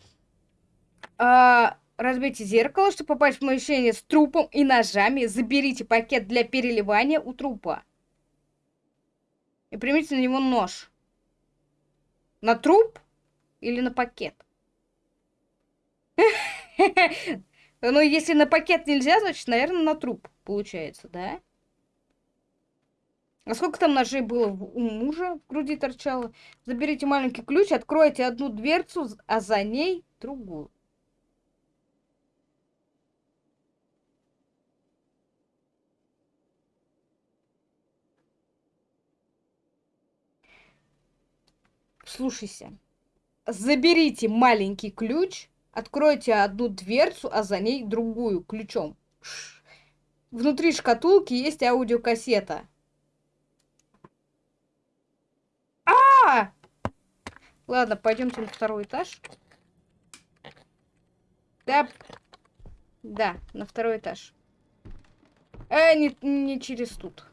А, Разбейте зеркало, чтобы попасть в помещение с трупом и ножами. Заберите пакет для переливания у трупа. И примите на него нож. На труп или на пакет? Ну, если на пакет нельзя, значит, наверное, на труп получается, да? А сколько там ножей было у мужа в груди торчало? Заберите маленький ключ, откройте одну дверцу, а за ней другую. Слушайся. Заберите маленький ключ, откройте одну дверцу, а за ней другую ключом. Внутри шкатулки есть аудиокассета. А! -а, а! Ладно, пойдемте на второй этаж. Да. Да, на второй этаж. Э, не, не через тут.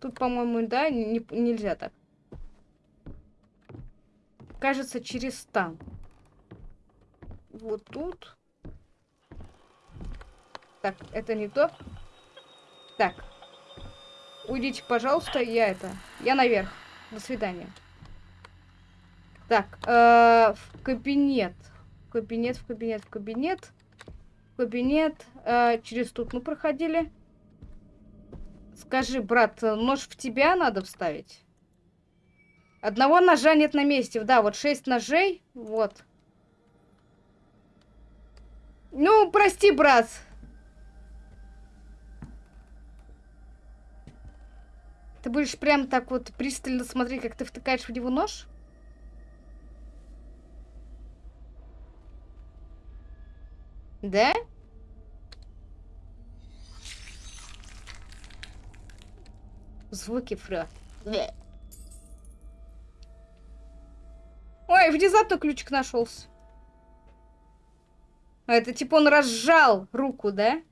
Тут, по-моему, да, не, нельзя так. Кажется, через там. Вот тут. Так, это не то. Так. Уйдите, пожалуйста, я это... Я наверх. До свидания. Так, э, в кабинет. Кабинет, в кабинет, в кабинет. Кабинет. Э, через тут мы проходили. Скажи, брат, нож в тебя надо вставить? Одного ножа нет на месте. Да, вот шесть ножей. Вот. Ну, прости, брат. Ты будешь прям так вот пристально смотреть, как ты втыкаешь в него нож? Да? Звуки фра. Ой, внезапно ключик нашелся. А это типа он разжал руку, да?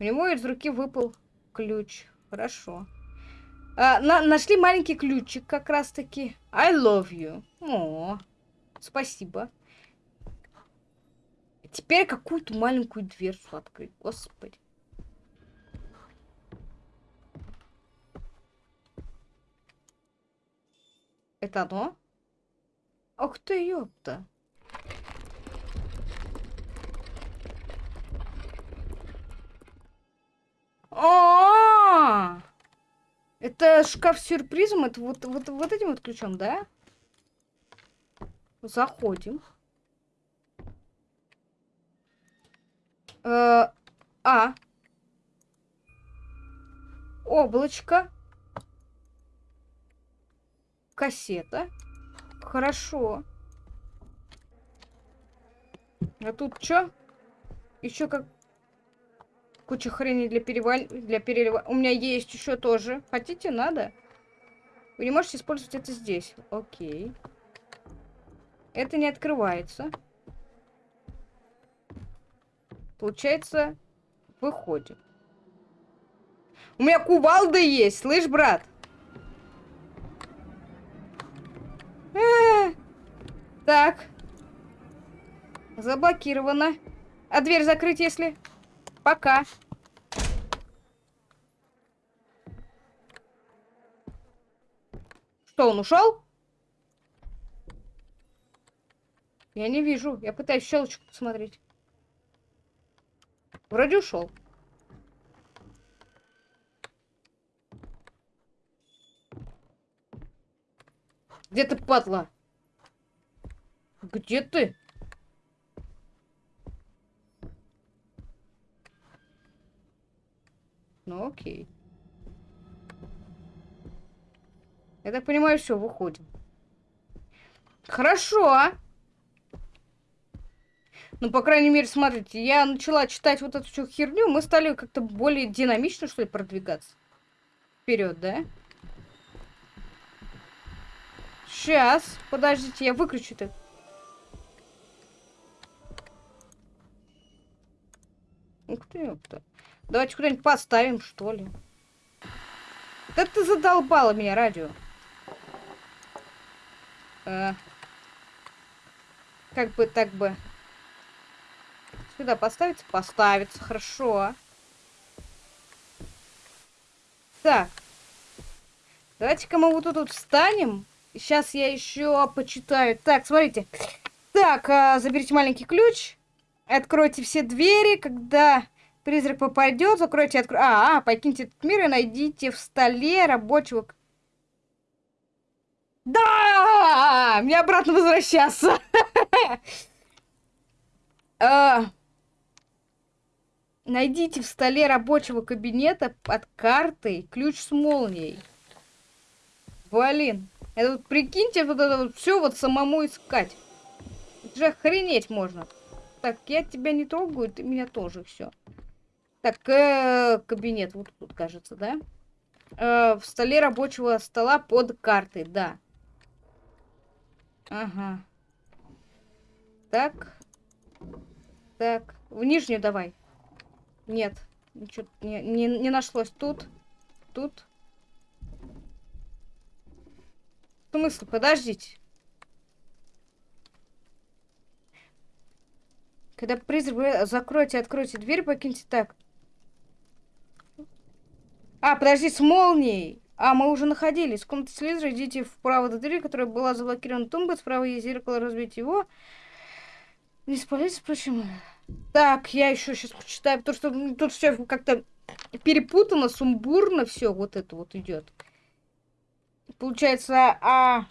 У него из руки выпал ключ. Хорошо. А, на нашли маленький ключик как раз-таки. I love you. О, спасибо. Теперь какую-то маленькую дверцу открыть. Господи. Это оно? Ох ты, ёпта. А, Это шкаф с сюрпризом? Это вот, вот, вот этим вот ключом, да? Заходим. Э, а. Облачко. Кассета. Хорошо. А тут что? Еще как куча хрени для переваль... для перелива. У меня есть еще тоже. Хотите, надо? Вы не можете использовать это здесь. Окей. Это не открывается. Получается, выходим. У меня кувалда есть, слышь, брат? А -а -а. Так. Заблокировано. А дверь закрыть, если... Пока. Что, он ушел? Я не вижу. Я пытаюсь щелочку посмотреть. Вроде ушел. Где ты, падла? Где ты? Ну окей. Я так понимаю, все, выходим. Хорошо. Ну, по крайней мере, смотрите, я начала читать вот эту всю херню, мы стали как-то более динамично, что ли, продвигаться. Вперед, да? Сейчас, подождите, я выключу это. Ух ты, ёпта. Давайте куда-нибудь поставим, что ли. Да ты задолбала меня, радио. А, как бы, так бы. Сюда поставится? Поставится, хорошо. Так. Давайте-ка мы вот тут встанем. Сейчас я еще почитаю. Так, смотрите. Так, а, заберите маленький ключ. Откройте все двери, когда призрак попадет. Закройте, откро... а, а, покиньте этот мир и найдите в столе рабочего... Да! Мне обратно возвращаться. Найдите в столе рабочего кабинета под картой ключ с молнией. Блин. Это вот прикиньте, вот это вот все вот самому искать. Это же охренеть можно. Так, я тебя не трогаю, ты меня тоже все. Так, э, кабинет вот тут, кажется, да? Э, в столе рабочего стола под картой, да. Ага. Так. Так. В нижнюю давай. Нет. Ничего не, не, не нашлось. Тут. Тут. В смысле? Подождите. Когда призрак... Закройте, откройте дверь, покиньте так. А, подожди, с молнией. А, мы уже находились. В комнате Слизера идите вправо до двери, которая была заблокирована тумбой. Справа есть зеркало, разбить его. Не спалитесь, почему? Так, я еще сейчас почитаю, потому что тут все как-то перепутано, сумбурно все вот это вот идет. Получается, а...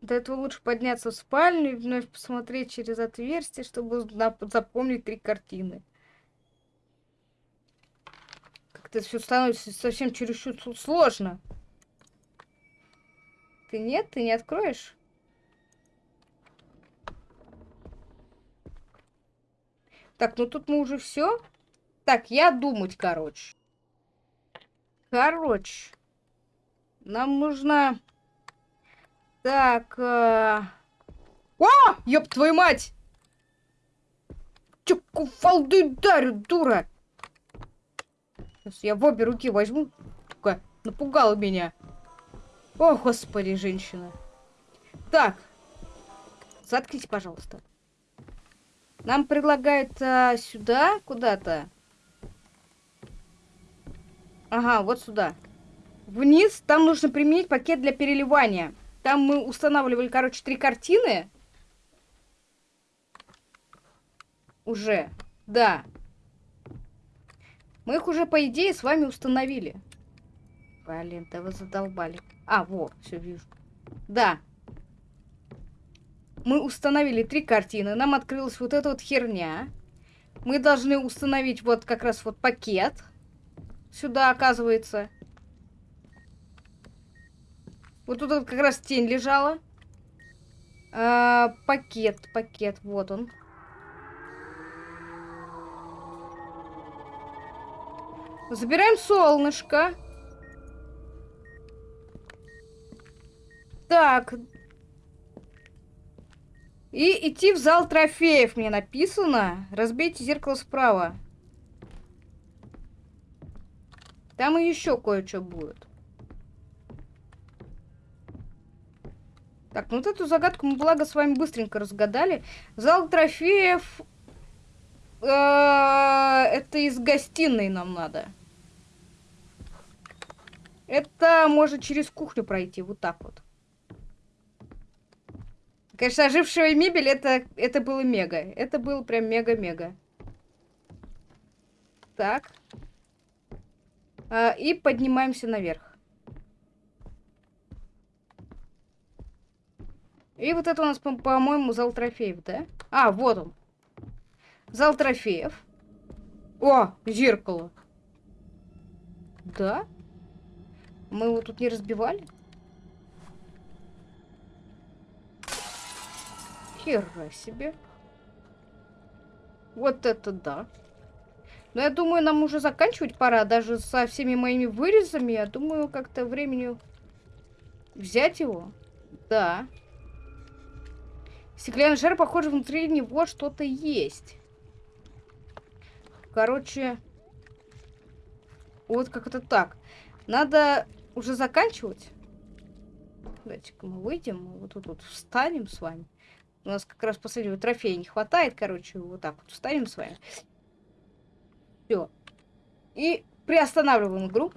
До этого лучше подняться в спальню и вновь посмотреть через отверстие, чтобы запомнить три картины. Как-то все становится совсем чересчур сложно. Ты нет? Ты не откроешь? Так, ну тут мы уже все. Так, я думать, короче. Короче. Нам нужно... Так... Э... О! Ёб твою мать! Чё куфалды дарю, дура? Сейчас я в обе руки возьму. Сука, напугала меня. О, господи, женщина. Так. Заткните, пожалуйста. Нам предлагают а, сюда куда-то. Ага, вот сюда. вниз, там нужно применить пакет для переливания. Там мы устанавливали, короче, три картины. Уже. Да. Мы их уже, по идее, с вами установили. Блин, да вы задолбали. А, вот, все вижу. Да. Мы установили три картины. Нам открылась вот эта вот херня. Мы должны установить вот как раз вот пакет. Сюда, оказывается. Вот тут вот как раз тень лежала. А, пакет, пакет, вот он. Забираем солнышко. Так. И идти в зал трофеев мне написано. Разбейте зеркало справа. Там и еще кое-что будет. Так, ну вот эту загадку мы, благо, с вами быстренько разгадали. Зал трофеев... Э, это из гостиной нам надо. Это может через кухню пройти, вот так вот. Конечно, ожившая мебель, это, это было мега. Это было прям мега-мега. Так. А, и поднимаемся наверх. И вот это у нас, по-моему, зал трофеев, да? А, вот он. Зал трофеев. О, зеркало. Да? Мы его тут не разбивали? Хера себе. Вот это да. Но я думаю, нам уже заканчивать пора. Даже со всеми моими вырезами. Я думаю, как-то времени взять его. Да. Стеклянный шар, похоже, внутри него что-то есть. Короче, вот как это так. Надо уже заканчивать. Давайте-ка мы выйдем, вот тут вот встанем с вами. У нас как раз последнего трофея не хватает, короче, вот так вот встанем с вами. Все. И приостанавливаем игру.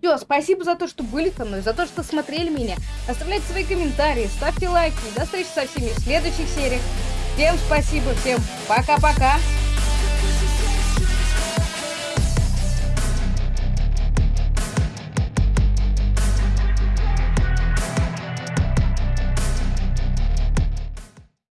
Все, спасибо за то, что были со мной, за то, что смотрели меня. Оставляйте свои комментарии, ставьте лайки. До встречи со всеми в следующих сериях. Всем спасибо, всем пока-пока.